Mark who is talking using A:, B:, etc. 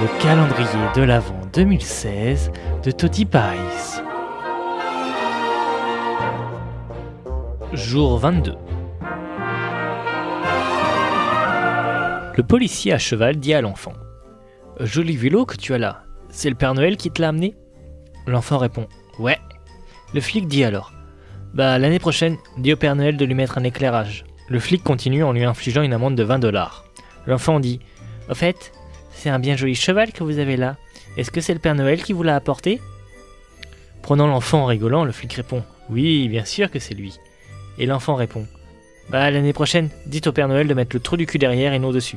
A: Le calendrier de l'Avent 2016 de Toti Pies. Jour 22. Le policier à cheval dit à l'enfant Joli vélo que tu as là, c'est le Père Noël qui te l'a amené? L'enfant répond Ouais. Le flic dit alors Bah, l'année prochaine, dis au Père Noël de lui mettre un éclairage. Le flic continue en lui infligeant une amende de 20 dollars. L'enfant dit Au fait, c'est un bien joli cheval que vous avez là. Est-ce que c'est le Père Noël qui vous l'a apporté? Prenant l'enfant en rigolant, le flic répond Oui, bien sûr que c'est lui. Et l'enfant répond Bah, l'année prochaine, dites au Père Noël de mettre le trou du cul derrière et non dessus.